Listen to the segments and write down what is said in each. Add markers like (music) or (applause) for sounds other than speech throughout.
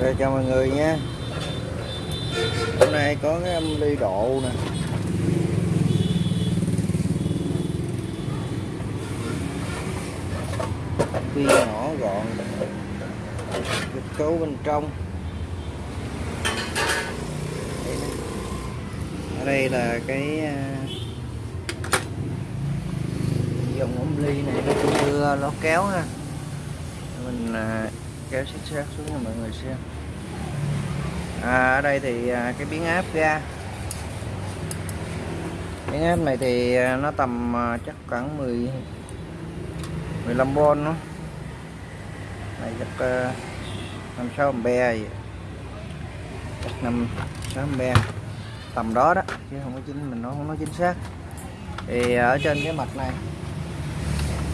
Rồi chào mọi người nha. Hôm nay có cái âm ly độ nè. Phi nhỏ gọn. Kết cấu bên trong. Ở đây là à, cái dòng ống ly này nó đưa nó kéo ha. Mình à, kéo xích xác xuống cho mọi người xem. À, ở đây thì à, cái biến áp ga. Biến áp này thì à, nó tầm à, chắc khoảng 10 15V nó này chắc uh, 5 6 ampere vậy. Chắc năm sáu ampe tầm đó đó chứ không có chính mình nó không nói chính xác. Thì ở trên cái mặt này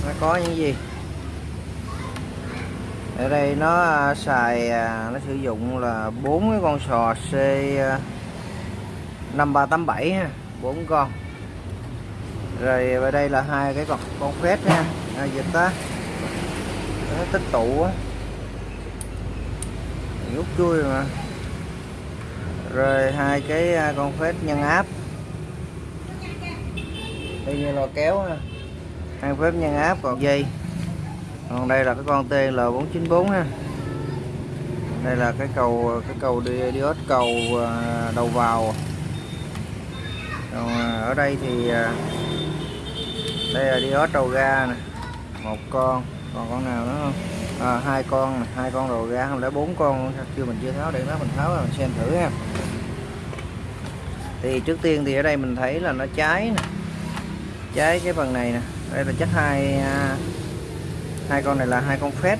nó có những gì? Ở đây nó à, xài à, nó sử dụng là bốn cái con sò C à, 5387 ha bốn con. Rồi ở đây là hai cái con con phét nha à, dịch á. Nó tích tụ á. Rút chui mà. Rồi hai cái con phét nhân áp. Đây như lo kéo ha. Hai phép nhân áp còn dây còn đây là cái con TL494 ha. Đây là cái cầu cái cầu đi đi hết cầu à, đầu vào. Còn à, ở đây thì à, đây là đi hết đầu ga nè. Một con. Còn con nào nữa không? À, hai con hai con đầu ga không lẽ bốn con chưa mình chưa tháo để nó mình tháo mình xem thử ha. Thì trước tiên thì ở đây mình thấy là nó cháy nè. Cháy cái phần này nè. Đây là chắc hai hai con này là hai con phét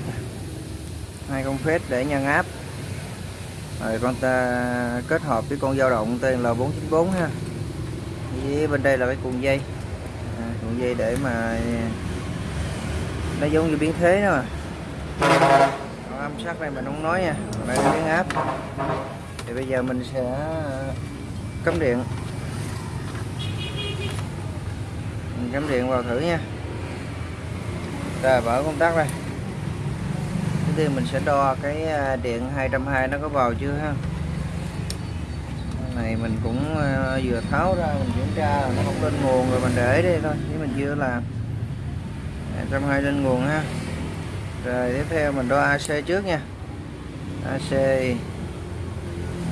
hai con phét để nhân áp. Rồi con ta kết hợp với con dao động tên là 494 ha. Với bên đây là cái cuộn dây. À, cuộn dây để mà nó giống như biến thế đó mà. Còn âm sắc này mình không nói nha. Đây là biến áp. Thì bây giờ mình sẽ cắm điện. Mình cắm điện vào thử nha rồi mở công tắc đây. Trước tiên mình sẽ đo cái à, điện 220 nó có vào chưa ha? Này mình cũng à, vừa tháo ra mình kiểm tra nó không lên nguồn rồi mình để đây thôi chứ mình chưa làm. 220 lên nguồn ha. Rồi tiếp theo mình đo AC trước nha. AC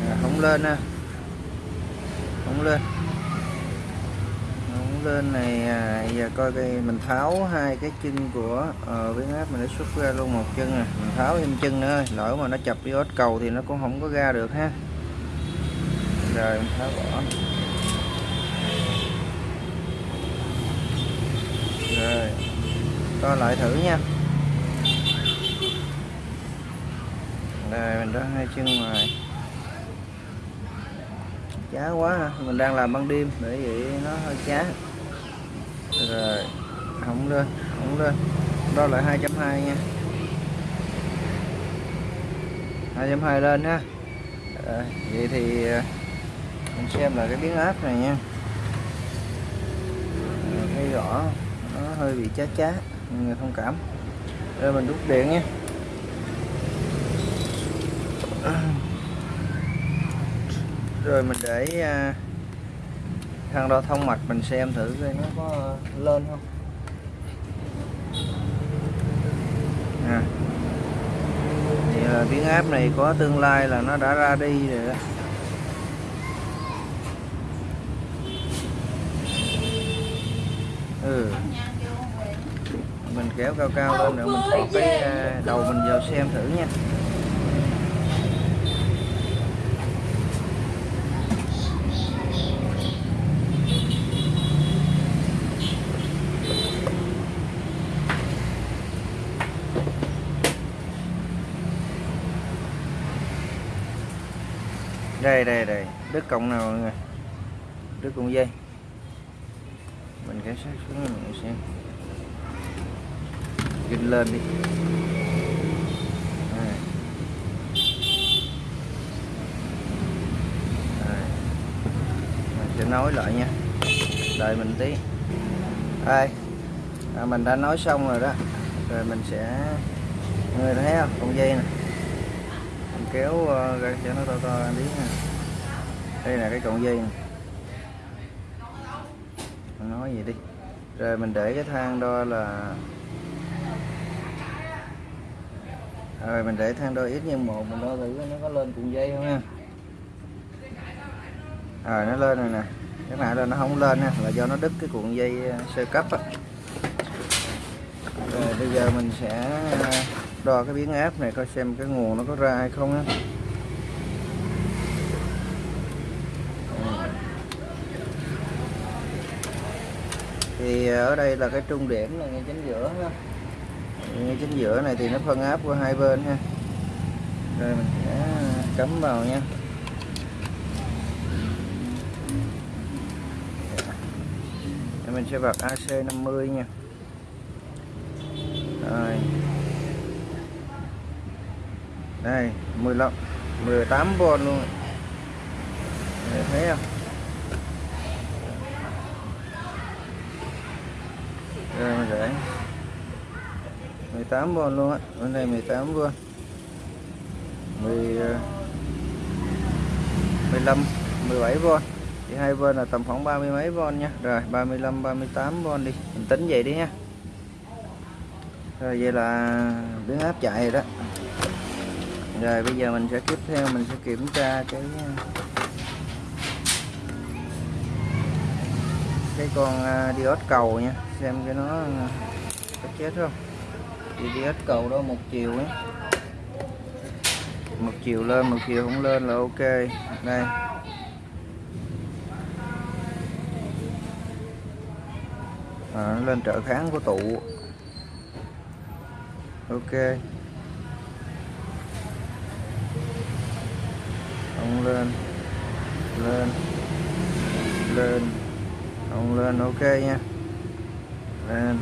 à, không lên ha. Không lên lên này à, giờ coi cái mình tháo hai cái chân của uh, biến áp mình đã xuất ra luôn một chân à mình tháo thêm chân nữa lỗi mà nó chập diode cầu thì nó cũng không có ra được ha. Rồi mình tháo bỏ. Rồi coi lại thử nha. Rồi mình đã hai chân ngoài. Chá quá ha. mình đang làm ban đêm để vậy nó hơi chá rồi không lên không lên. Đo lại 2.2 nha. 2.2 lên ha. Rồi, vậy thì à, mình xem là cái biến áp này nha. Thấy rõ nó hơi bị chá chá người thông cảm. Rồi mình đút điện nha. Rồi mình để à, uh, thang đo thông mạch mình xem thử coi nó có lên không. À. thì là biến áp này có tương lai là nó đã ra đi rồi đó. Ừ. Mình kéo cao cao lên nữa mình thọc cái à, đầu mình vào xem thử nha. Đây đây đây. Đứt cộng nào mọi người? Đứt cộng dây. Mình kéo sát xuống mọi người xem. Ginh lên đi. Đây. Đây. mình sẽ nói lại nha. Đợi mình tí. Đây. À, mình đã nói xong rồi đó. Rồi mình sẽ người thấy không? Con dây này kéo ờ, ra cho nó to to tí nha. Đây là cái cọng dây này. Nói gì đi. Rồi mình để cái thang đo là rồi mình để thang đo ít nhân một, mình đo thử nó có lên cuộn dây không nha rồi, nó lên rồi nè. Cái này là nó không lên nha là do nó đứt cái cuộn dây ờ, sơ cấp á. Rồi bây giờ mình sẽ đo cái biến áp này coi xem cái nguồn nó có ra hay không á. Thì ờ, ở đây là cái trung điểm là ngay chính giữa ha ngay chính giữa này thì nó phân áp qua hai bên ha. Rồi mình sẽ cắm vào nha. Rồi mình sẽ bật AC 50 nha. Rồi đây 15 18V luôn. Đấy, thấy không? Đây mình để 18V luôn á. Bên đây 18V 10 15 17V thì hai bên là tầm khoảng 30 mấy V nha. Rồi 35 38V đi. Mình tính vậy đi nha. Rồi vậy là biến áp chạy rồi đó rồi bây giờ mình sẽ tiếp theo mình sẽ kiểm tra cái cái con à, diode cầu nha. Xem cái nó à, có chết không? Thì diode cầu đó một chiều ấy. Một chiều lên một chiều không lên là ok. Đây. À, lên trợ kháng của tụ. Ok. Ông lên. Lên. Lên. Ông lên ok nha. Lên.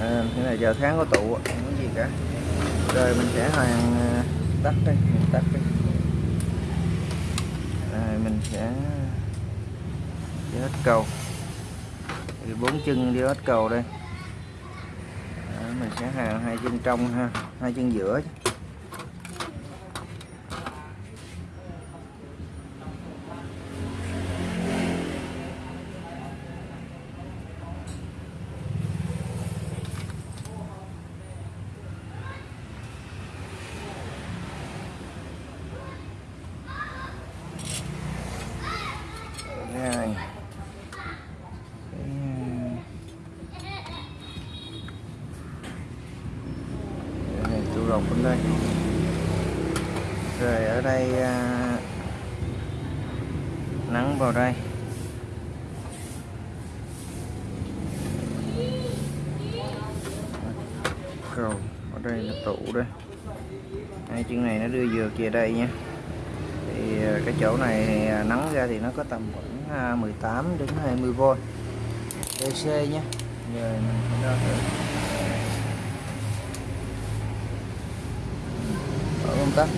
Lên. Cái này giờ tháng có tụ không có gì cả. Rồi mình sẽ hoàn ờ, tắt đi mình tắt đi. Rồi mình sẽ đi hết cầu. Thì bốn chân đi hết cầu đây. Đó, mình sẽ hàng hai chân trong ha hai chân giữa chứ. rồi cái cái này tôi lột bên đây rồi ở đây à, nắng vào đây cầu ở đây là tủ đây hai chân này nó về đây nha. Thì ờ, cái chỗ này thì ờ, nắng ra thì nó có tầm khoảng ờ, 18 đến 20V DC nhé. Giờ mình sẽ đo thử. Ừ, Ở công tắc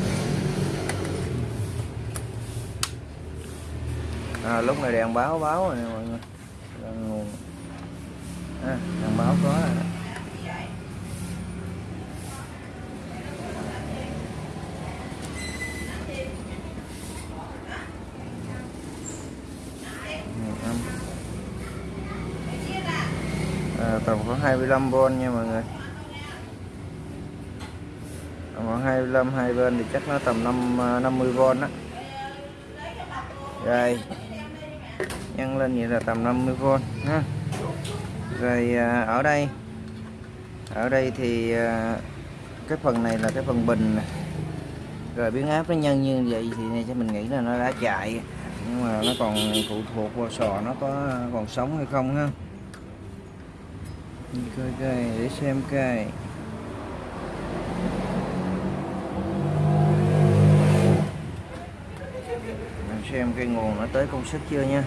à, lúc này đèn báo báo rồi nè mọi người là nguồn à, đèn báo có rồi. nè. Nguồn âm. à, tầm khoảng 25V nha mọi người. Tầm khoảng 25 hai bên thì chắc nó tầm 5 50V đó rồi. Nhân lên vậy là tầm 50V ha. Rồi à, ở đây ở đây thì à, cái phần này là cái phần bình rồi biến áp nó nhân như vậy thì này cho mình nghĩ là nó đã chạy, nhưng mà nó còn phụ thuộc vào sò nó có còn sống hay không ha. Nhìn coi coi để xem coi mình xem cái nguồn nó tới công suất chưa nha.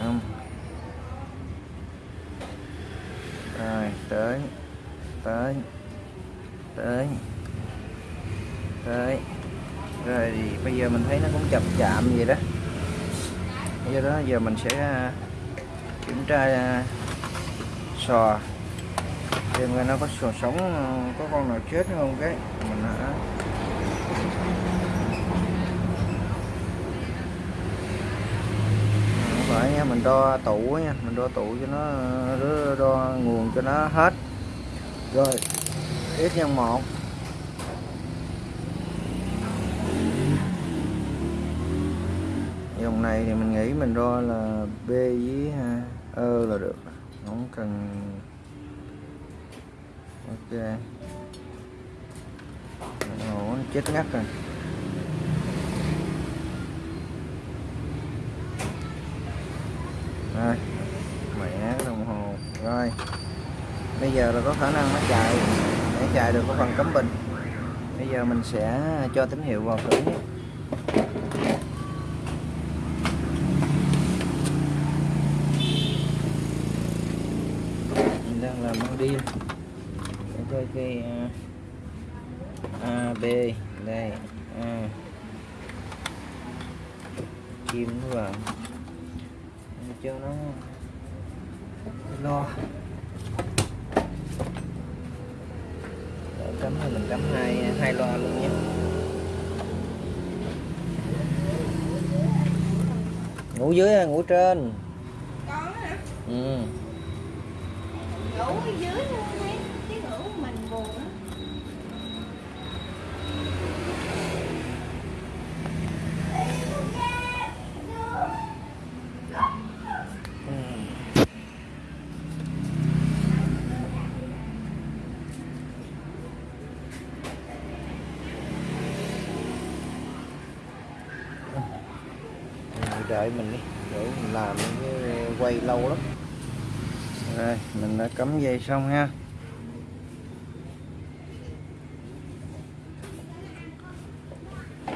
Âm. Rồi, tới tới tới tới. Rồi thì bây giờ mình thấy nó cũng chậm chạm vậy đó. Do đó, giờ mình sẽ kiểm tra à, sò. Xem coi nó có sò sống à, có con nào chết không cái? Mình đã phải nha mình đo tủ nha mình đo tủ cho nó đo, đo nguồn cho nó hết. Rồi ít nhân một. Dòng này thì mình nghĩ mình đo là B với à, ơ là được. Không cần. Ok. Ồ, chết ngắt rồi. Rồi. Mẹ đồng hồ. Rồi. Bây giờ là có khả năng nó chạy. Để chạy được có phần cấm bình. Bây giờ mình sẽ cho tín hiệu vào thử. nhé mình đang làm con đi. Để coi cái uh, A B đây A kim vào. Để cho nó. Lo. Để cắm thì mình cắm hai hai loa luôn nhé. Ngủ dưới hay ngủ trên. Ừ ngủ ở dưới luôn đi chứ ngủ một mình buồn á đợi mình đi để mình làm cái quay lâu lắm rồi mình đã cắm về xong ha.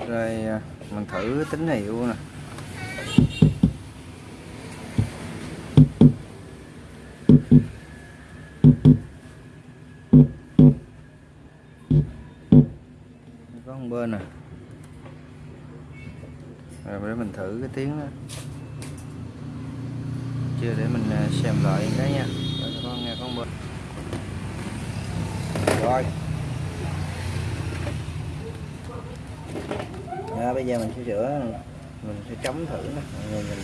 Rồi à, mình thử tín hiệu nè. Có một bên nè. Rồi để mình thử cái tiếng đó. Chưa để mình à, xem lại cái nha con nghe con bên rồi. À, bây giờ mình sẽ sửa mình sẽ chống thử nè mọi người mình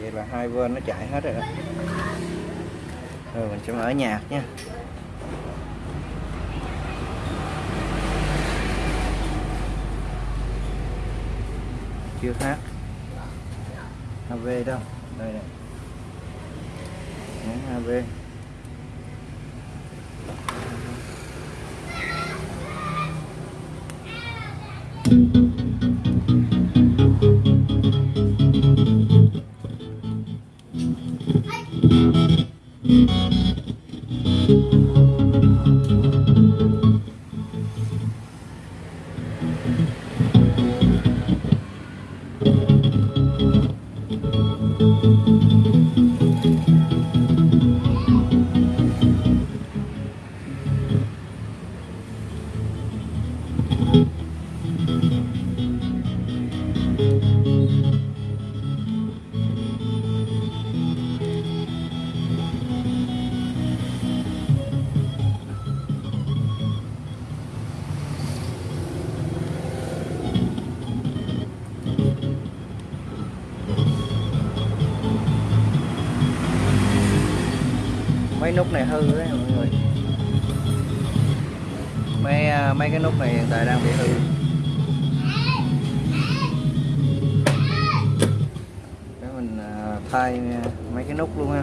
vậy là hai bên nó chạy hết rồi đó. Rồi mình sẽ mở nhạc nha. Chưa hát HV đâu? Đây này. Nhấn HV mấy nút này hư đấy, mọi người. Mấy à, mấy cái nút này hiện tại đang bị hư. Để mình à, thay à, mấy cái nút luôn ha.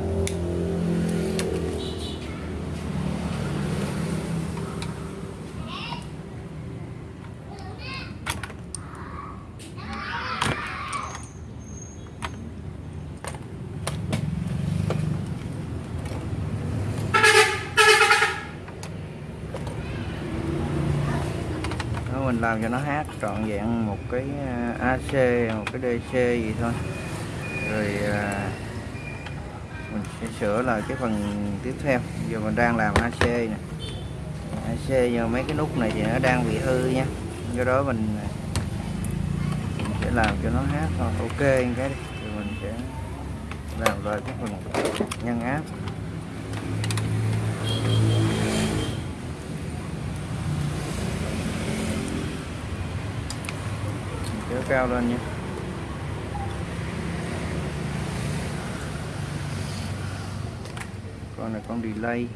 Làm cho nó hát trọn vẹn một cái à, AC một cái DC gì thôi. Rồi à, mình sẽ sửa lại cái phần tiếp theo. Giờ mình đang làm AC nè. AC giờ mấy cái nút này thì nó đang bị hư nha. Do đó mình, à, mình sẽ làm cho nó hát thôi. Ok cái đi. Rồi mình sẽ làm lại cái phần nhân áp kéo cao lên nha. Con này con delay.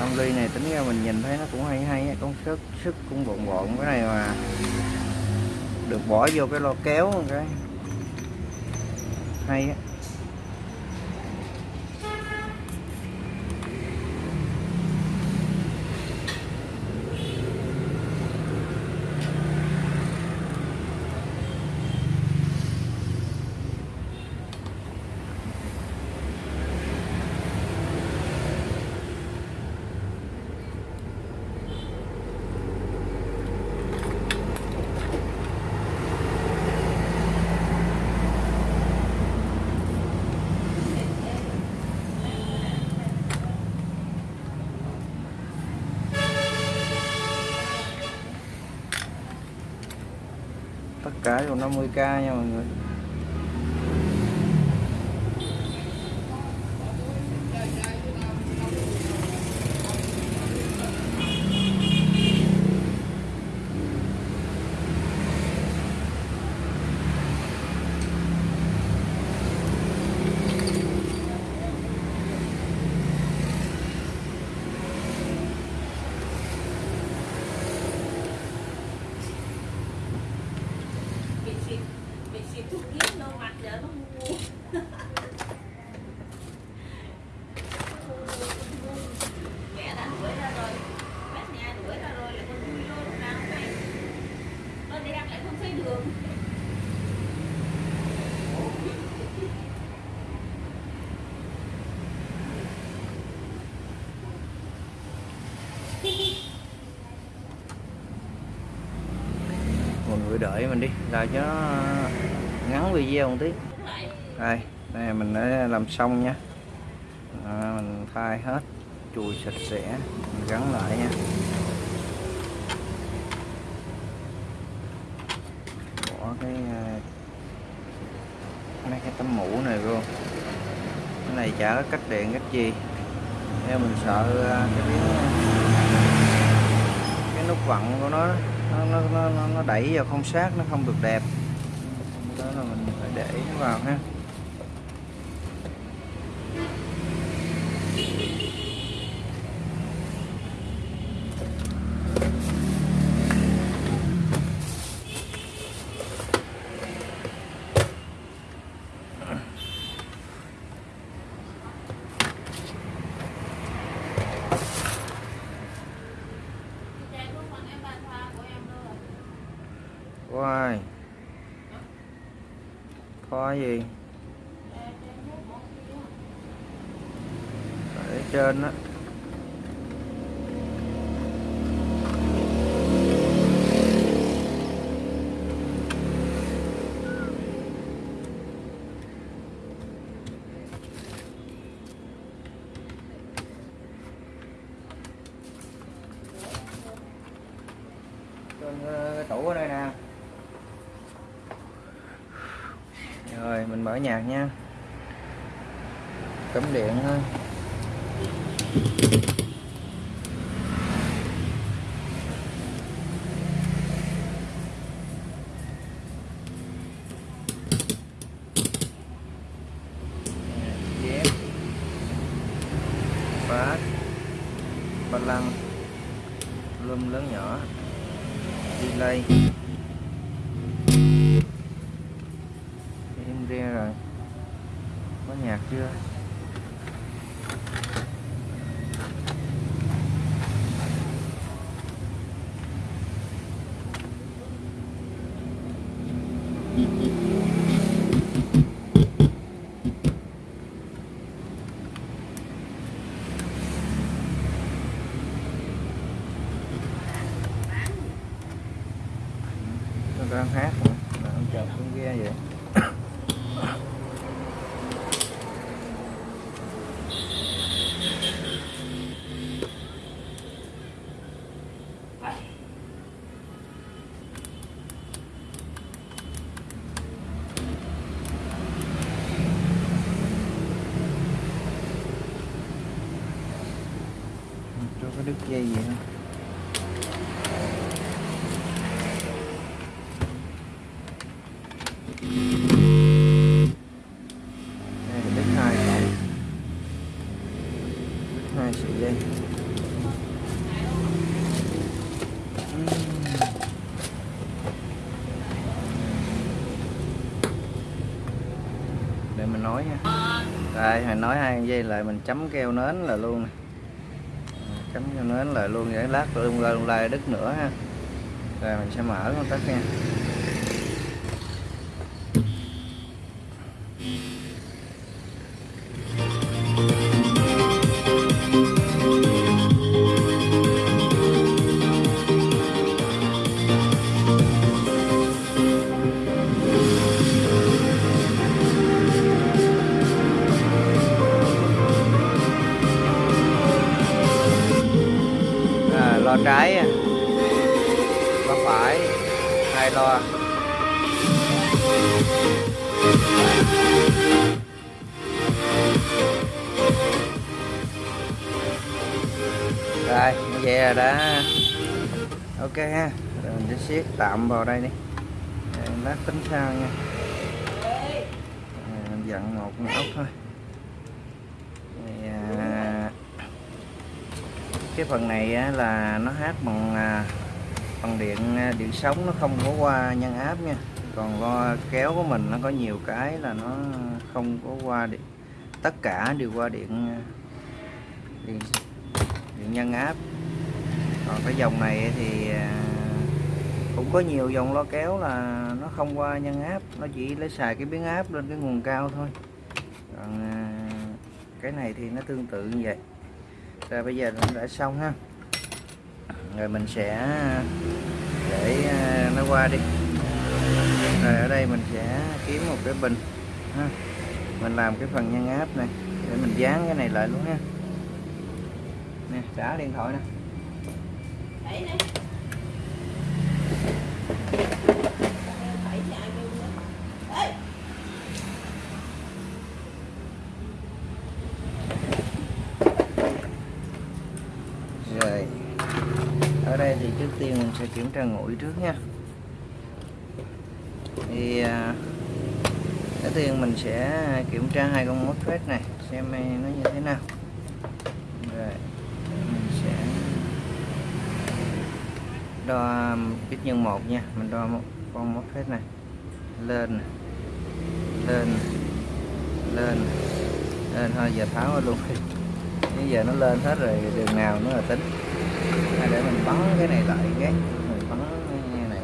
Ông ly này tính ra mình nhìn thấy nó cũng hay hay con sức sức cũng bộn bộn cái này mà. Được bỏ vô cái lo kéo một cái. Hay á. Rồi 50k nha mọi người bị xịt bị xịt thuốc giết nó mặt giờ nó mua mẹ đã đuổi ra rồi bác nhà đuổi ra rồi là con vui vô lúc nào không hay con đi ăn lại không thấy đường mọi người đợi mình đi là cho nó ngắn video một tí. Đây đây mình đã làm xong nha. À, mình thay hết chùi sạch sẽ mình gắn lại nha. Bỏ cái ờ, mấy cái tấm mũ này vô. Cái này chả có cách điện cách gì. Theo mình sợ ờ, cái miếng cái nút vặn của nó nó nó nó, nó, đẩy vào không sát nó không được đẹp. Đó là mình phải để nó vào ha Chạy không bằng em bàn pha của em đâu rồi Wow. Kho gì? Ở trên á. Trên ờ, cái tủ ở đây nè. Rồi mình mở nhạc nha. Cắm điện thôi Dép Phát Ba lăng Lum lớn nhỏ Delay em re rồi có nhạc chưa nó đang hát nữa. Đó. ghe vậy cho có đứt dây gì không đây là bếp hai cọng đứt hai sợi dây để mình nói nha. Đây, hồi nói hai dây lại mình chấm keo nến là luôn nè nến lại luôn vậy lát luôn lên luôn la đứt nữa ha. Rồi mình sẽ mở công tắt nha. Trái á. À? phải hai loa, rồi như vậy là đã ok ha rồi mình sẽ siết tạm vào đây đi. Lát tính sao nha. Mình dặn một ốc thôi Rồi, à, cái phần này á, là nó hát bằng à, bằng điện à, điện sống nó không có qua nhân áp nha. Còn lo kéo của mình nó có nhiều cái là nó không có qua điện tất cả đều qua điện à, điện, điện nhân áp. Còn cái dòng này thì cũng có nhiều dòng lo kéo là nó không qua nhân áp nó chỉ lấy xài cái biến áp lên cái nguồn cao thôi. Còn cái này thì nó tương tự như vậy rồi bây giờ nó đã xong ha. Rồi mình sẽ, để à, nó qua đi. Rồi ở đây mình sẽ kiếm một cái bình ha. Mình làm cái phần nhân áp này, để mình dán cái này lại luôn ha. Nè, trả điện thoại nè Đấy đấy. Đấy, nhà ai kêu nữa. Ê! rồi ở đây thì trước tiên mình sẽ kiểm tra nguội trước nha. Thì à, đầu tiên mình sẽ kiểm tra hai con mốt phết này, xem nó như thế nào. Rồi, mình sẽ đo ít nhân một nha, mình đo một con mốt phết này. Lên lên lên lên, thôi, giờ tháo luôn. (laughs) Bây giờ nó lên hết rồi, đường nào nó là tính à, để mình bắn cái này lại cái mình bắn cái này.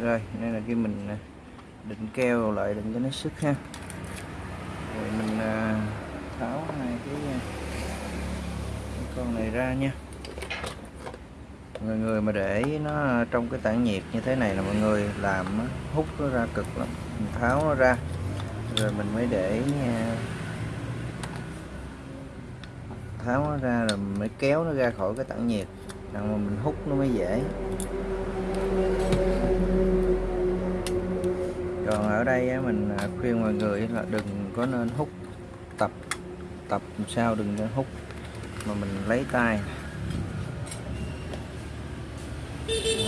Rồi đây là khi mình à, định keo lại định cho nó sức ha. Rồi mình à, tháo hai cái, à, cái con này ra nha. Mọi người mà để nó trong cái tản nhiệt như thế này là mọi người làm hút nó ra cực lắm. Mình tháo nó ra rồi mình mới để à, tháo nó ra rồi mình mới kéo nó ra khỏi cái tản nhiệt. Rằng mà mình hút nó mới dễ. Còn ở đây mình à, khuyên mọi người là đừng có nên hút tập. Tập làm sao đừng nên hút mà mình lấy tay.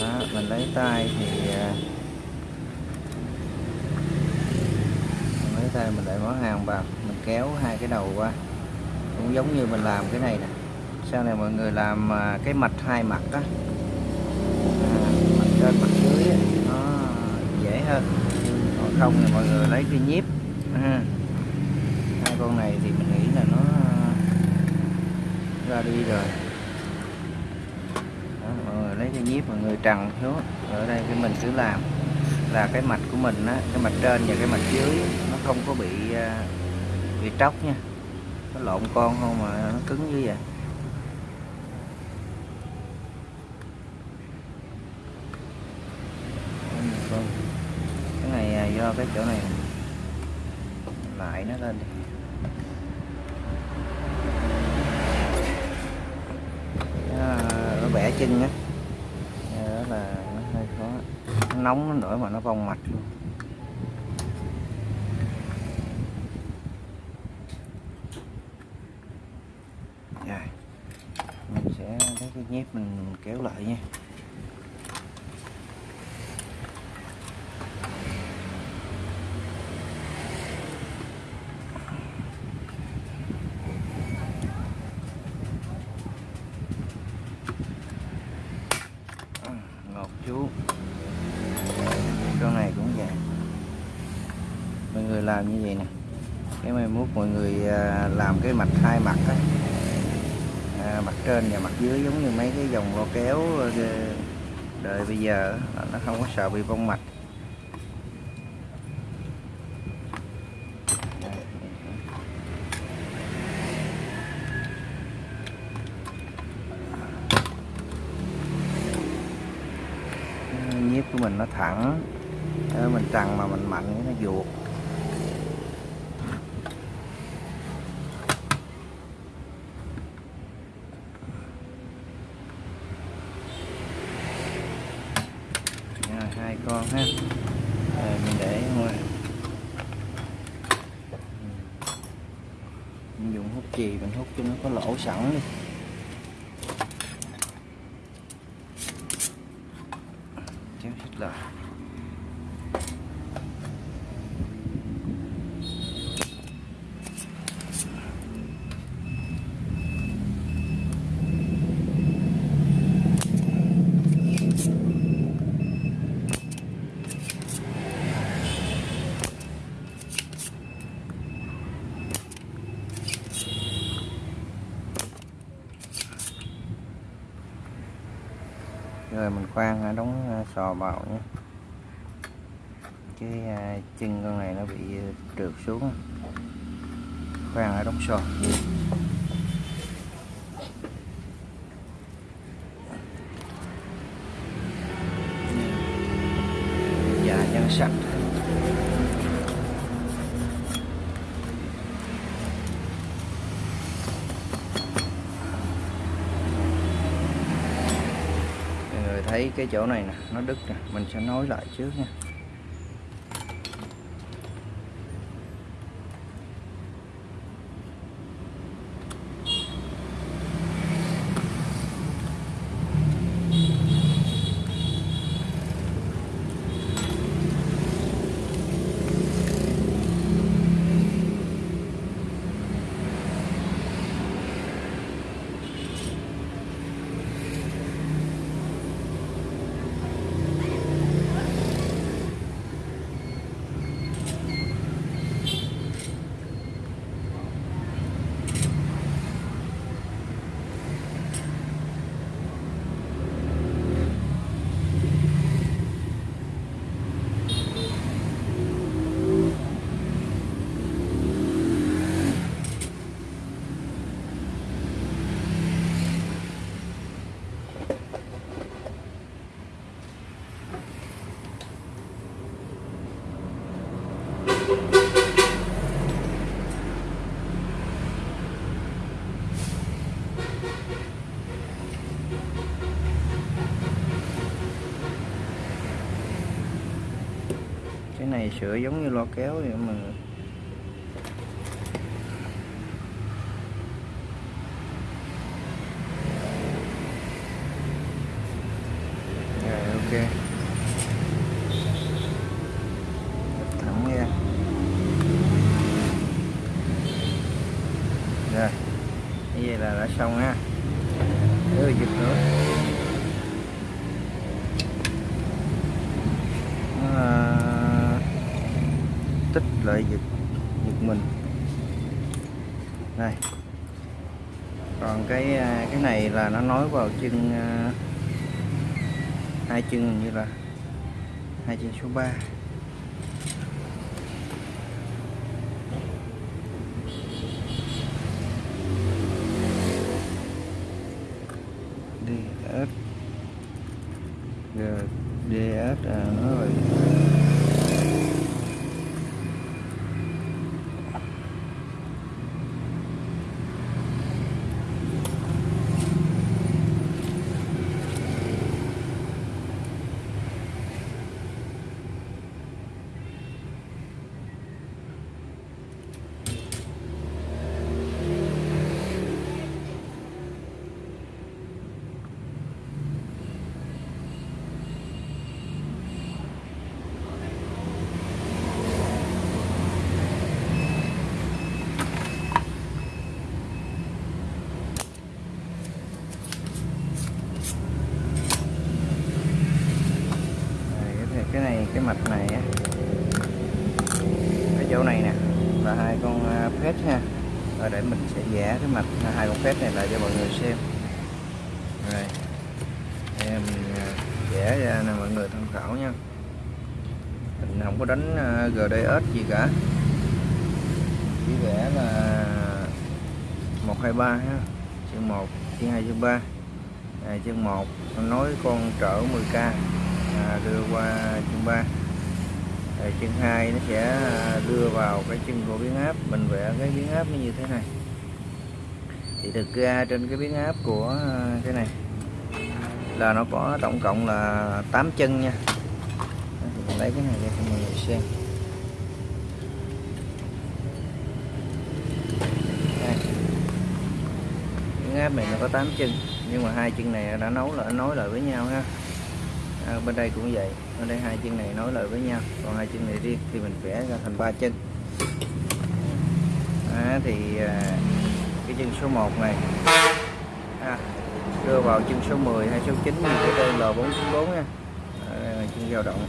Đó, mình lấy tay thì à, mình lấy tay mình để món hàng vào mình kéo hai cái đầu qua cũng giống như mình làm cái này nè. Sau này mọi người làm à, cái mạch hai mặt à, đó, à, mặt trên mặt dưới nó dễ hơn. Còn không thì mọi người lấy cái nhíp. À, hai con này thì mình nghĩ là nó ra đi rồi. Đó, mọi người lấy cái nhíp mọi người trần xuống. Ở đây cái mình cứ làm. Là cái mạch của mình á cái mạch trên và cái mạch dưới nó không có bị bị tróc nha nó lộn con không mà nó cứng như vậy. Cái này à, do cái chỗ này lại nó lên đi. À, nó, bẻ chân á. Đó là nó hơi khó. Nó nóng nó nữa mà nó vong mạch luôn rồi mình sẽ lấy cái nhép mình kéo lại nha. À, ngọt chú. Con này cũng vậy. Mọi người làm như vậy nè. Cái mai mốt mọi người à, làm cái mạch hai mặt á trên và mặt dưới giống như mấy cái dòng lo kéo đời bây giờ nó không có sợ bị vong mạch. Nhíp của mình nó thẳng Ờ, mình trằn mà mình mạnh nó vuột Rồi, hai con ha rồi mình để ngoài mình dùng hút chì mình hút cho nó có lỗ sẵn đi kéo xích lại rồi mình khoan à, đóng à, sò vào nhé cái à, chân con này nó bị trượt xuống khoan ở đóng sò dạ nhân sạch. Mọi người thấy cái chỗ này nè, nó đứt nè, mình sẽ nối lại trước nha cái này sửa giống như lo kéo vậy mà rồi ok thẳng ra rồi như vậy là đã xong ha đưa giật nữa Nó, à, tích lại giật giật mình đây còn cái à, cái này là nó nối vào chân à, hai chân như là hai chân số 3 DS G DS à, nó rồi chỗ này nè là hai con à, phết ha rồi để mình sẽ vẽ cái mặt bếp này lại cho mọi người xem. Rồi. Em à, vẽ ra nè mọi người tham khảo nha. Mình không có đánh à, GDS gì cả. Chỉ vẽ là 123 ha. Chân 1 chân 2 chân 3 à, chân 1 nói con trở 10k à, đưa qua chân 3 rồi chân 2 nó sẽ à, đưa vào cái chân của biến áp mình vẽ cái biến áp nó như thế này thì thực ra trên cái biến áp của à, cái này là nó có tổng cộng là 8 chân nha. Lấy cái này ra cho mọi người xem. Đây. biến áp này nó có 8 chân nhưng mà hai chân này đã nấu lại nối lại với nhau ha. À, bên đây cũng vậy ở đây hai chân này nối lại với nhau còn hai chân này riêng thì mình vẽ ra thành ba chân. À, thì à, chân số 1 này. À, đưa vào chân số 10 hay số 9 cái đây L494 nha. À, đây là chân dao động.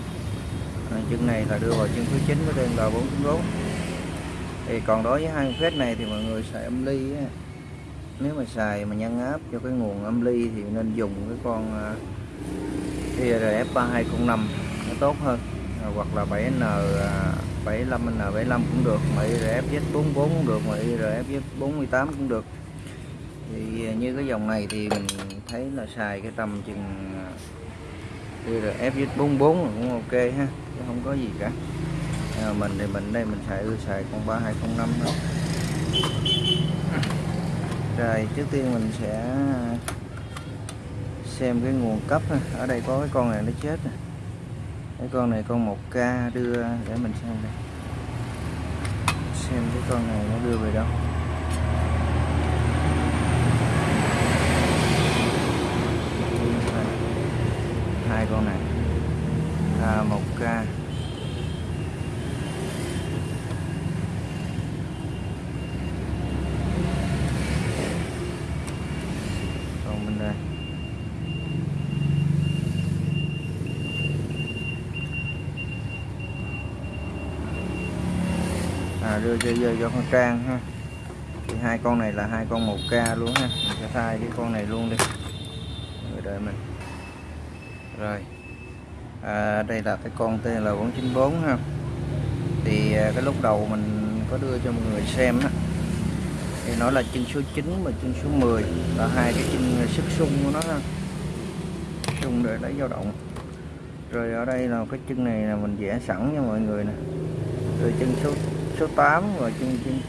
À, chân này là đưa vào chân số 9 của đây L494 thì còn đối với hai phép này thì mọi người xài âm ly á. nếu mà xài mà nhân áp cho cái nguồn âm ly thì nên dùng cái con à, IRF 3205 nó tốt hơn. À, hoặc là 7N à, 75N75 à, cũng được mà IRF Z44 cũng được mà IRF Z48 cũng được. Thì à, như cái dòng này thì mình thấy là xài cái tầm chừng à, RFZ 44 cũng ok ha chứ không có gì cả. À, mình thì mình đây mình xài xài con 3205 thôi. Rồi trước tiên mình sẽ xem cái nguồn cấp ở đây có cái con này nó chết này cái con này con 1k đưa để mình xem đây. Xem cái con này nó đưa về đâu. Hai con này. À, 1k còn bên đây sẽ đưa cho con trang ha. Thì hai con này là hai con 1k luôn ha. Mình sẽ thay cái con này luôn đi. Người đợi mình. Rồi. À, đây là cái con tên là 494 ha. Thì à, cái lúc đầu mình có đưa cho mọi người xem á. Thì nó là chân số 9 và chân số 10 là hai cái chân sức sung của nó ha. Sung để lấy dao động. Rồi ở đây là cái chân này là mình vẽ sẵn cho mọi người nè. Rồi chân số số 8 và chân chân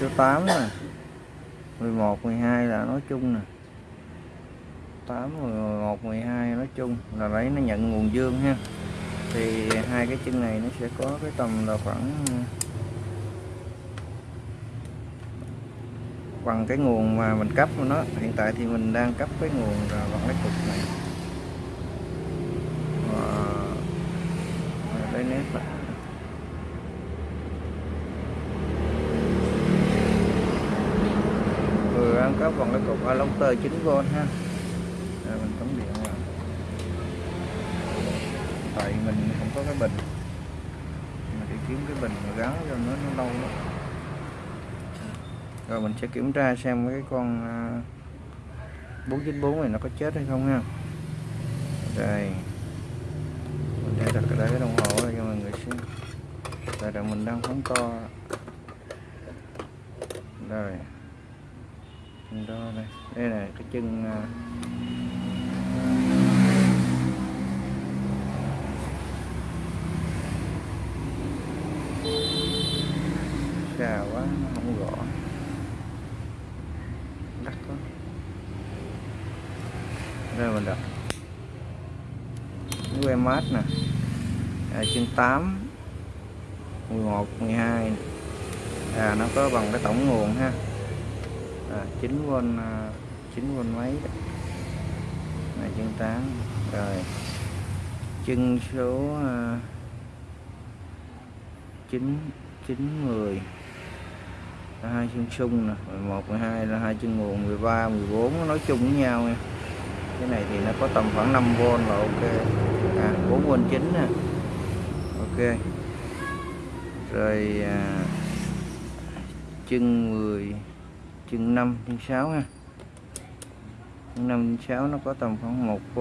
số 8 nè. 11 12 là nói chung nè. 8 11 12 nói chung là lấy nó nhận nguồn dương ha. Thì hai cái chân này nó sẽ có cái tầm là khoảng, bằng cái nguồn mà mình cấp của nó. Hiện tại thì mình đang cấp cái nguồn là bằng cái cục này. Và đây nét lại còn cái cục bằng cái cục adapter 9V ha. Rồi mình cắm điện vào tại mình không có cái bình. Mình đi kiếm cái bình mà gắn cho nó nó lâu lắm. Rồi mình sẽ kiểm tra xem cái con à, 494 này nó có chết hay không ha. Đây. Mình sẽ đặt cái cái đồng hồ cho mọi người xem. Tại là mình đang phóng to. Rồi đó đo đây. Đây là cái chân à, xà quá nó không rõ đắt quá. Đây mình đặt que mát nè. À, chân 8 11 12 à nó có bằng cái tổng nguồn ha à, 9V à, 9V mấy đó. này chân 8 rồi. Chân số à, 9 9 10 là hai chân sung nè. 11 12 là hai chân nguồn 13 14 nói chung với nhau nha. Cái này thì nó có tầm khoảng 5V là ok. À 4V 9 nè. Ok. Rồi à, chân 10 chừng 5 chân 6 ha. Chừng 5 chân 6 nó có tầm khoảng 1 v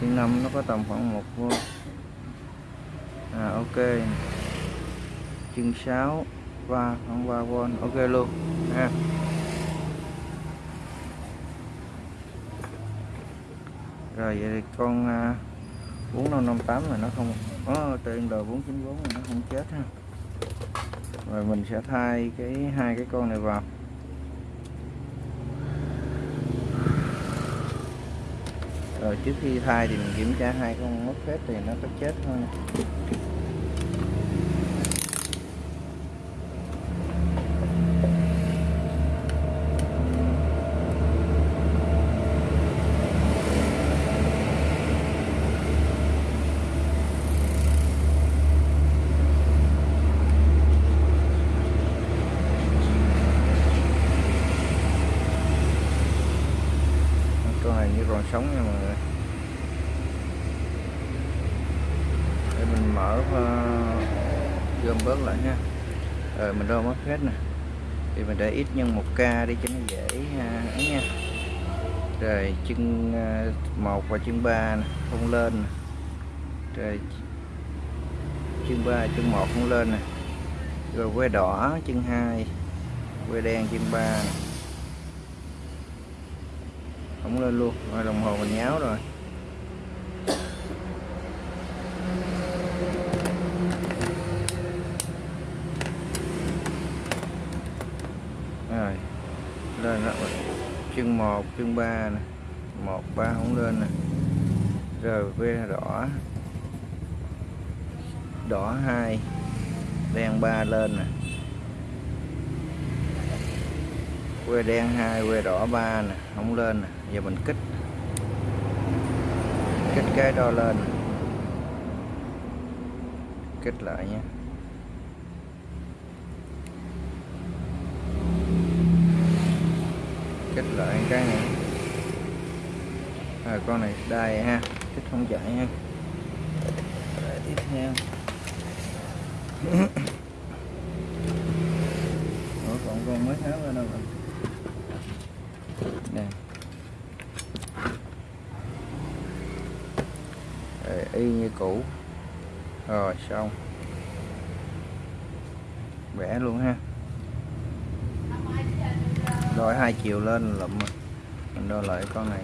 chừng 5 nó có tầm khoảng 1 v à ok. Chừng 6 và khoảng 3 v ok luôn, ha. Rồi, vậy thì con 4558 là nó không, có tên đồ 494 là nó không chết ha. Rồi mình sẽ thay cái, hai cái con này vào. Rồi trước khi thay thì mình kiểm tra hai con mất hết thì nó có chết không con này như còn sống nha mọi người để mình mở uh, gom bớt lại nha rồi mình đo mất hết nè thì ít nhân 1k đi cho nó dễ ấy nha rồi chân à, 1 và chân 3 nè, không lên nè. rồi chân 3 chân 1 không lên nè rồi que đỏ chân 2 que đen chân 3 nè. không lên luôn rồi đồng hồ mình nháo rồi lên đó chân 1 chân 3 nè. 1 3 không lên nè. Rồi ve đỏ. Đỏ 2 đen 3 lên nè. Que đen 2 que đỏ 3 nè. Không lên nè. Giờ mình kích. Kích cái đo lên. Kích lại nha kích lại cái này. À, con này đai ha thích không chạy ha. Để tiếp theo. (coughs) Ủa, còn con mới tháo ra đâu rồi? Nè. Để y như cũ. Rồi xong. Vẽ luôn ha. Đo hai chiều lên lụm rồi đo lại con này.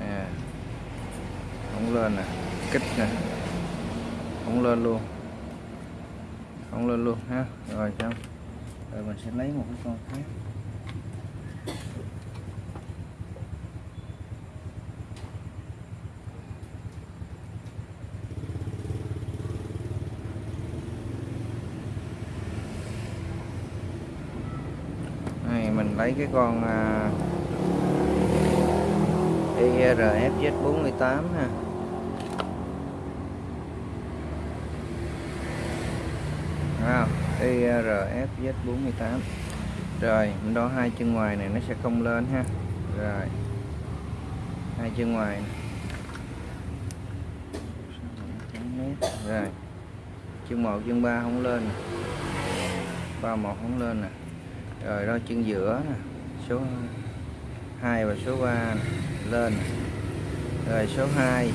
À, không lên nè kích nè. Không lên luôn. Không lên luôn ha. Rồi xong rồi mình sẽ lấy một cái con khác này mình lấy cái con à, IRFZ48 ha. À, IRFZ48 rồi mình đo hai chân ngoài này nó sẽ không lên ha. Rồi hai chân ngoài rồi chân một chân ba không lên nè. ba một không lên nè rồi đó chân giữa nè số 2 và số 3 lên. Rồi số 2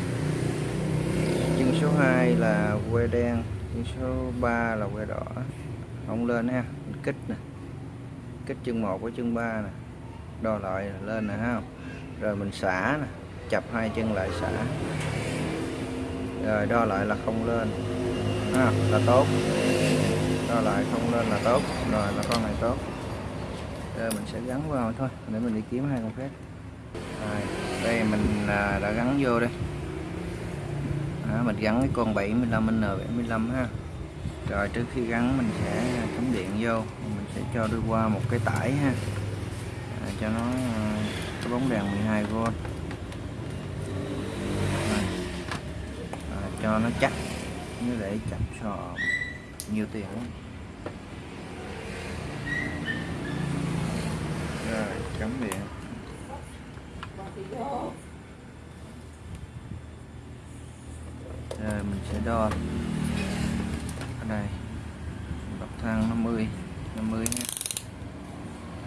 chân số 2 là que đen chân số 3 là que đỏ. Không lên ha Mình kích nè kích chân 1 với chân 3 nè đo lại lên nè ha rồi mình xả nè chập hai chân lại xả. Rồi đo lại là không lên ha, là tốt. Đo lại không lên là tốt rồi là con này tốt giờ mình sẽ gắn vào thôi để mình đi kiếm hai con phép rồi đây mình à, đã gắn vô đây. Đó, mình gắn cái con 75 N75 ha. Rồi trước khi gắn mình sẽ cắm điện vô. Mình sẽ cho đi qua một cái tải ha. À, cho nó có cái bóng đèn 12V à, cho nó chắc. Như để chậm sò nhiều tiền lắm. Rồi cắm điện rồi, mình sẽ đo. Ở đây. Bậc thang 50 50 nhé.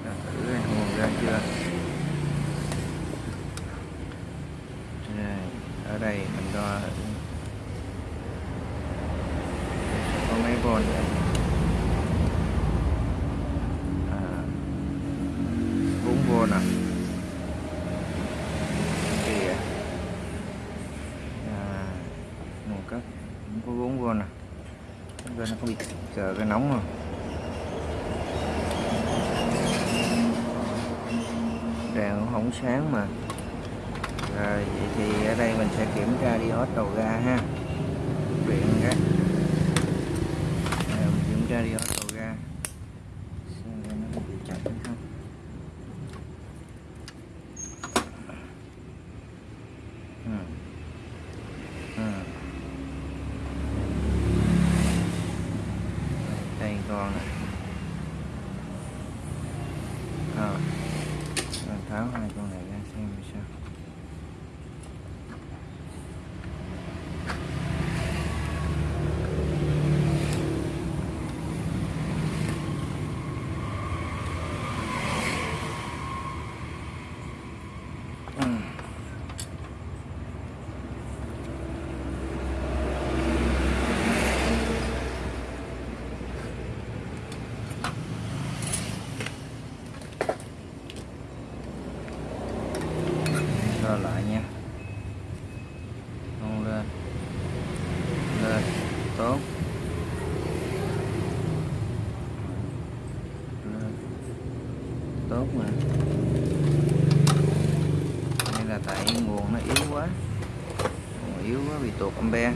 Rồi thử nguồn ra chưa. Rồi, ở đây mình đo có mấy volt vậy à, 4 volt à kìa à, nguồn cấp cũng có 4 volt nè bên nó có giờ cái nóng rồi. Đèn cũng không sáng mà. Rồi, vậy thì ở đây mình sẽ kiểm tra đi hết đầu ga ha. Điện cái mình kiểm tra đi hết đầu ga xem ra nó có bị chặt hay không ừ. Ừ. đây con này à, rồi tháo hai con này ra xem sao Ừ. Rồi lại nha không lên lên tốt lên tốt mà. Hay là tại nguồn nó yếu quá. Nguồn yếu quá bị tụt ampe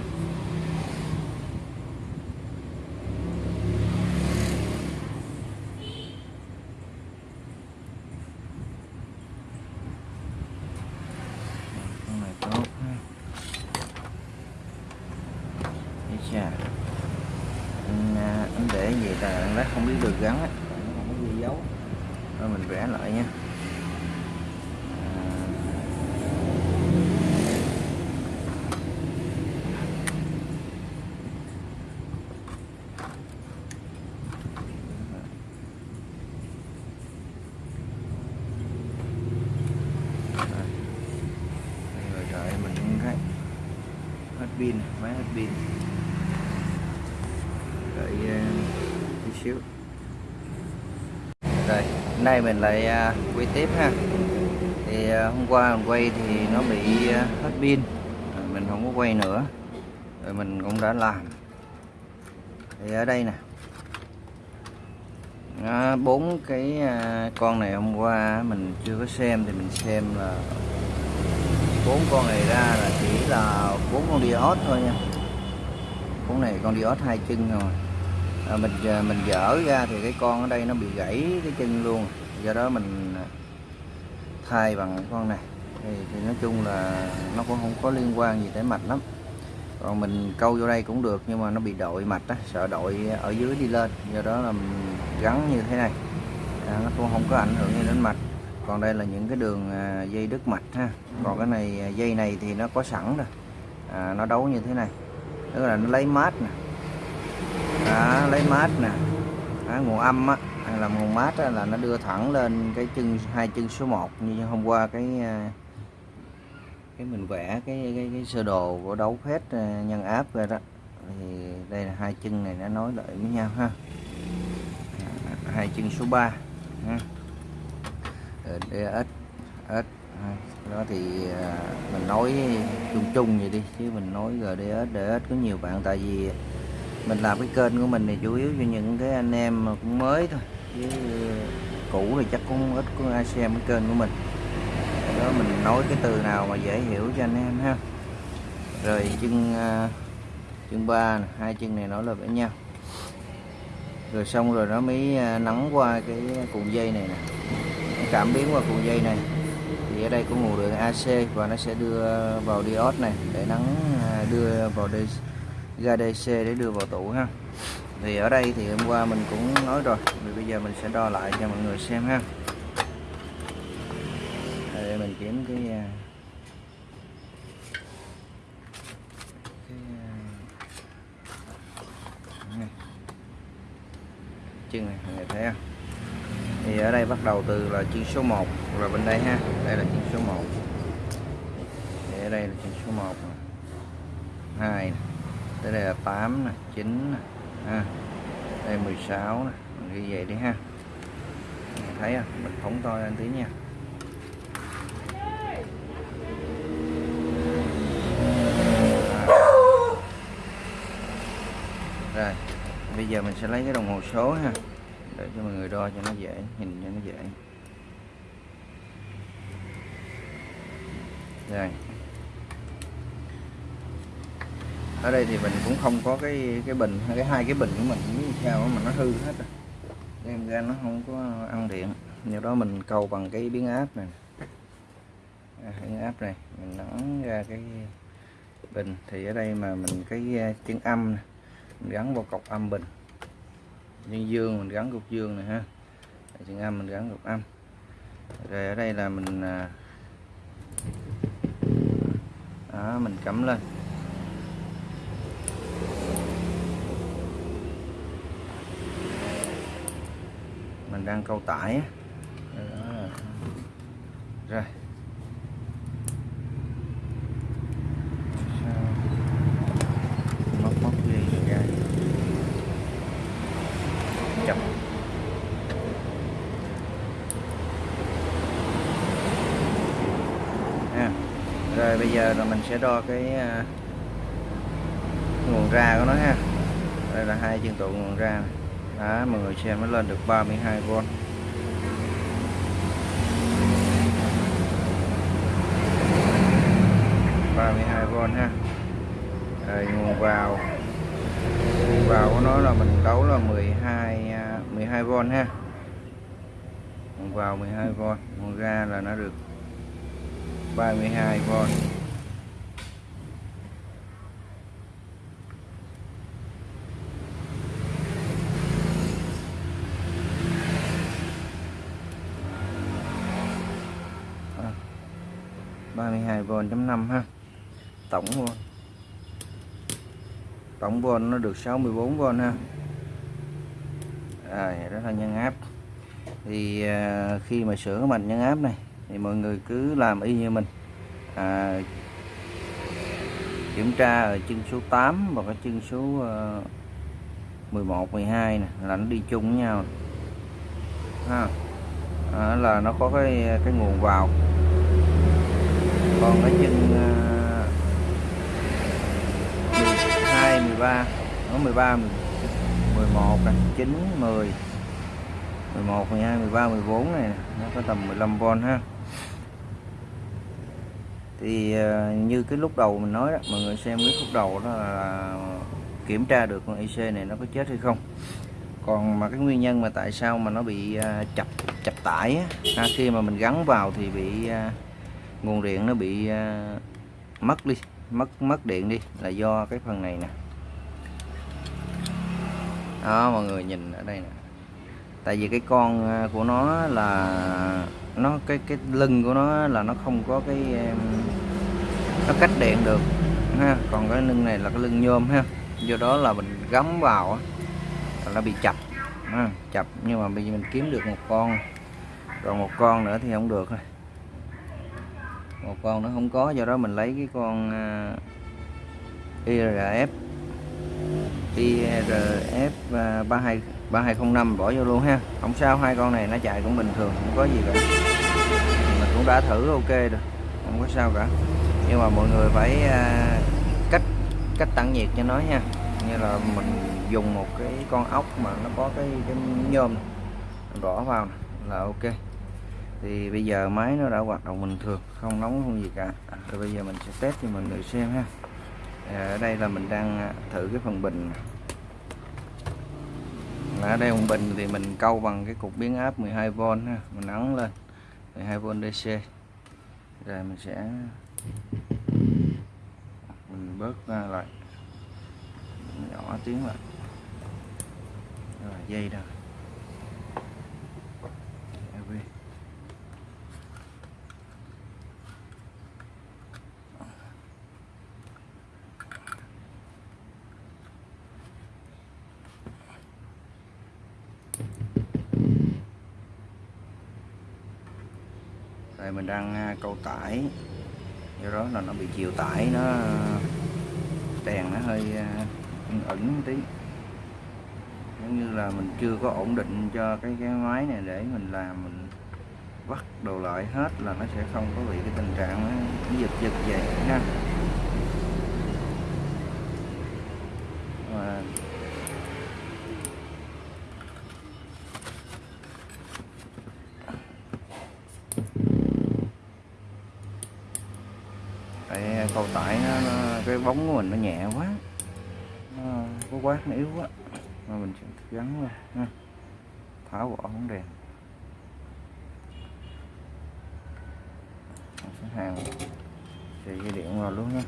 con này tốt ha Ây chà anh, à, anh để gì ta anh lát không biết được gắn á nó không có ghi dấu rồi mình vẽ lại nha À, Đây rồi đợi mình cũng thấy hết pin máy hết pin đợi uh, tí xíu rồi hôm nay mình lại à, quay tiếp ha. Thì à, hôm qua mình quay thì nó bị à, hết pin, rồi mình không có quay nữa, rồi mình cũng đã làm. Thì ở đây nè. Bốn cái con này hôm qua mình chưa có xem thì mình xem là bốn con này ra là chỉ là bốn con diode thôi nha. Con này con diode hai chân rồi à, mình ờ, mình dở ra thì cái con ở đây nó bị gãy cái chân luôn. Do đó mình ờ, thay bằng cái con này. Thì, thì nói chung là nó cũng không có liên quan gì tới mạch lắm. Còn mình câu vô đây cũng được nhưng mà nó bị đội mạch á sợ đội ở dưới đi lên. Do đó là mình gắn như thế này. À, nó cũng không có ảnh hưởng gì đến mạch. Còn đây là những cái đường dây đứt mạch ha. Còn cái này dây này thì nó có sẵn rồi. À, nó đấu như thế này. Tức là nó lấy mát nè đó, lấy mát nè. Đó, nguồn âm á hay là nguồn mát á, là nó đưa thẳng lên cái chân hai chân số 1 như hôm qua cái à, cái mình vẽ cái cái, cái sơ đồ của đấu phép à, nhân áp rồi đó. Thì đây là hai chân này nó nối lại với nhau ha. Hai chân số 3 ha. Ờ, ít S đó thì à, mình nói chung chung vậy đi chứ mình nói GDS DS có nhiều bạn tại vì mình làm cái kênh của mình thì chủ yếu cho những cái anh em mà cũng mới thôi. Chứ cũ thì chắc cũng ít có ai xem cái kênh của mình. Đó mình nói cái từ nào mà dễ hiểu cho anh em ha. Rồi chân à, chân ba hai chân này nối lại với nhau. Rồi xong rồi nó mới à, nắng qua cái cuộn dây này nè. Cảm biến qua cuộn dây này. Thì ở đây có nguồn đường AC và nó sẽ đưa vào diode này để nắng à, đưa vào ga DC để đưa vào tủ ha. Thì ở đây thì hôm qua mình cũng nói rồi, thì bây giờ mình sẽ đo lại cho mọi người xem ha. Để mình kiếm cái à, cái à, chân này. Mọi người thấy không? Thì ở đây bắt đầu từ là chân số 1 rồi bên đây ha. Đây là chân số 1 thì ở đây là chân số 1 2 này tới đây là 8 nè 9 nè À, đây 16 nè mình ghi vậy đi ha. Mình thấy không mình phóng to lên tí nha. À. rồi bây giờ mình sẽ lấy cái đồng hồ số ha để cho mọi người đo cho nó dễ nhìn cho nó dễ. Rồi. Ở đây thì mình cũng không có cái cái bình cái hai cái bình của mình cũng sao mà nó hư hết rồi. Đem ra nó không có ăn điện. Nhiều đó mình câu bằng cái biến áp này. À, biến áp này mình nắn ra cái bình. Thì ở đây mà mình cái à, chân âm này, mình gắn vào cọc âm bình. Nhân dương mình gắn cục dương này ha. Chân âm mình gắn cục âm. Rồi ở đây là mình à, đó, mình cắm lên mình đang câu tải rồi. Móc móc dây rồi ra. Chập à, rồi bây giờ là mình sẽ đo cái à, nguồn ra của nó ha. Đây là hai chân tụ nguồn ra này. Đó, mọi người xem nó lên được 32V ba mươi hai v ha. Rồi, nguồn vào. Nguồn vào của nó là mình đấu là 12 12V à, ha. Nguồn vào 12V nguồn ra là nó được 32V 11.5 ha. Tổng luôn tổng volt nó được 64V ha. Rồi đó là nhân áp. Thì à, khi mà sửa mạch nhân áp này thì mọi người cứ làm y như mình. À, kiểm tra ở chân số 8 và cái chân số uh, 11 12 này là nó đi chung với nhau. Ha. À, là nó có cái cái nguồn vào còn cái chân uh, 12 13 nó 13 11 này 9 10 11 12 13 14 này nó có tầm 15V ha. Thì uh, như cái lúc đầu mình nói đó mọi người xem cái lúc đầu đó là kiểm tra được con IC này nó có chết hay không. Còn mà cái nguyên nhân mà tại sao mà nó bị uh, chập chập tải á, à, khi mà mình gắn vào thì bị uh, nguồn điện nó bị uh, mất đi mất mất điện đi là do cái phần này nè. Đó mọi người nhìn ở đây nè. Tại vì cái con à, của nó là nó cái cái lưng của nó là nó không có cái nó cách điện được ha. Còn cái lưng này là cái lưng nhôm ha. Do đó là mình gắm vào là nó bị chập ha, chập. Nhưng mà bây giờ mình kiếm được một con còn một con nữa thì không được thôi một con nó không có do đó mình lấy cái con IRF IRF 32 3205 bỏ vô luôn ha. Không sao hai con này nó chạy cũng bình thường không có gì cả. Mình cũng đã thử ok rồi không có sao cả. Nhưng mà mọi người phải à, cách cách tản nhiệt cho nó nha. Như là mình dùng một cái con ốc mà nó có cái cái nhôm này, bỏ vào này, là ok thì bây giờ máy nó đã hoạt động bình thường, không nóng, không gì cả. Rồi bây giờ mình sẽ test cho mọi người xem ha. Ở đây là mình đang à, thử cái phần bình ở đây phần bình thì mình câu bằng cái cục biến áp 12V ha, mình ấn lên 12V DC rồi mình sẽ, mình bớt ra lại, nhỏ tiếng lại. Rồi dây rồi tại mình đang à, câu tải. Do đó là nó bị chiều tải, nó à, đèn nó hơi à, ẩn ẩn tí. Giống như là mình chưa có ổn định cho cái cái máy này để mình làm, mình vắt đồ lại hết là nó sẽ không có bị cái tình trạng nó giật giật vậy ha Và cầu tải nó, nó cái bóng của mình nó nhẹ quá. Nó có quát nó yếu quá. Mà mình sẽ gắn vào ha. tháo bỏ bóng đèn. Sẽ hàng thì dây điện vào luôn nha.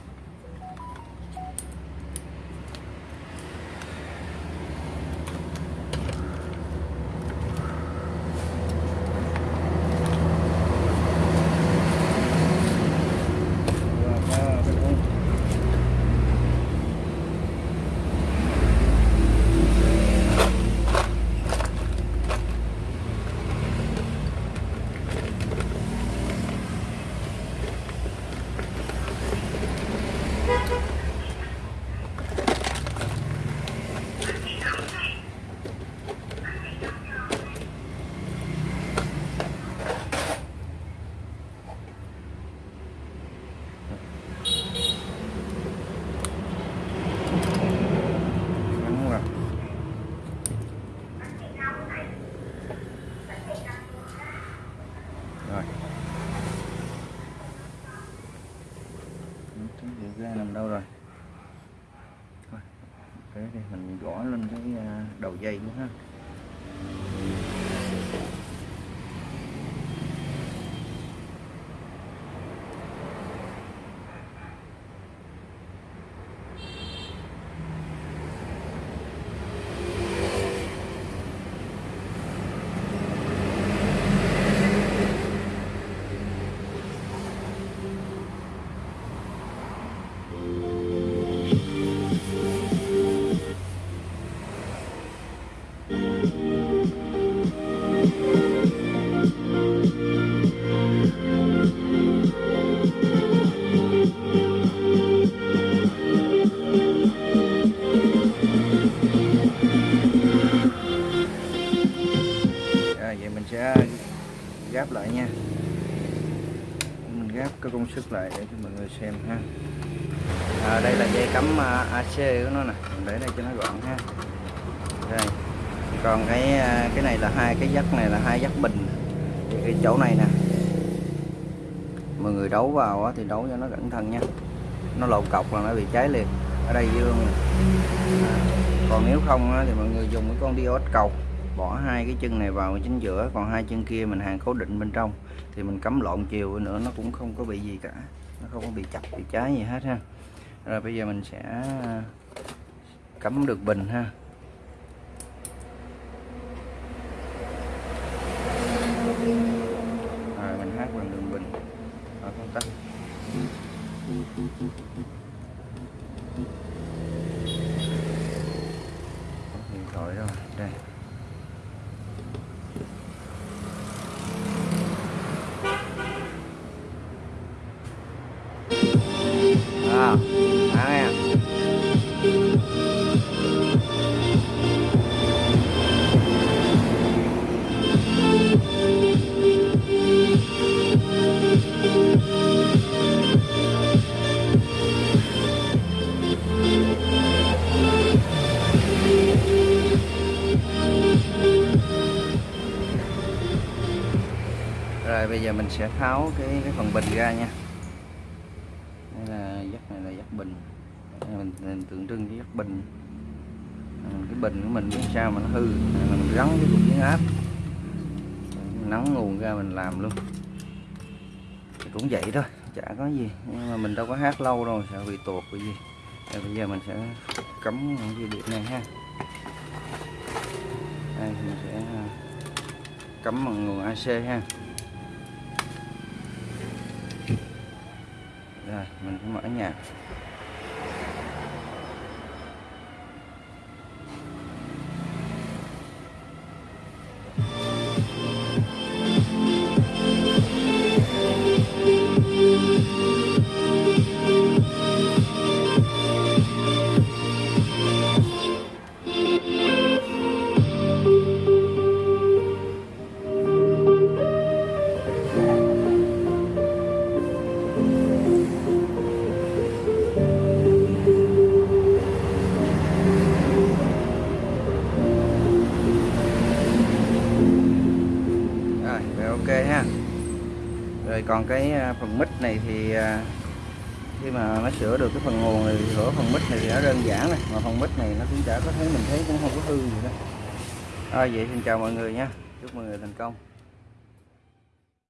Gáp lại để cho mọi người xem ha. À, đây là dây cắm à, AC của nó nè. Mình để đây cho nó gọn ha. Đây. Còn cái à, cái này là hai cái dắt này là hai dắt bình. Thì cái chỗ này nè. Mọi người đấu vào thì đấu cho nó cẩn thận nha. Nó lộn cọc là nó bị cháy liền. Ở đây dương nè. à, còn nếu không thì mọi người dùng cái con diode cầu. Bỏ hai cái chân này vào chính giữa còn hai chân kia mình hàng cố định bên trong thì mình cắm lộn chiều nữa, nó cũng không có bị gì cả. Nó không có bị chập, bị cháy gì hết ha. Rồi bây giờ mình sẽ cắm được bình ha. Sẽ tháo cái cái phần bình ra nha. Đây là dắt này là dắt bình. Đây mình, mình tượng trưng cái dắt bình. À, cái bình của mình biết sao mà nó hư. Mình gắn cái cục biến áp. Nắng nguồn ra mình làm luôn. Thì cũng vậy thôi chả có gì. Nhưng mà mình đâu có hát lâu đâu sợ bị tuột bị gì. Rồi bây giờ mình sẽ cấm những dây điện này ha. Đây mình sẽ cấm cắm bằng nguồn AC ha. Rồi mình sẽ mở nhạc còn cái à, phần mít này thì à, khi mà nó sửa được cái phần nguồn thì sửa phần mít này thì nó đơn giản này, mà phần mít này nó cũng chả có thấy, mình thấy cũng không có hư gì đó. Rồi vậy xin chào mọi người nha. Chúc mọi người thành công.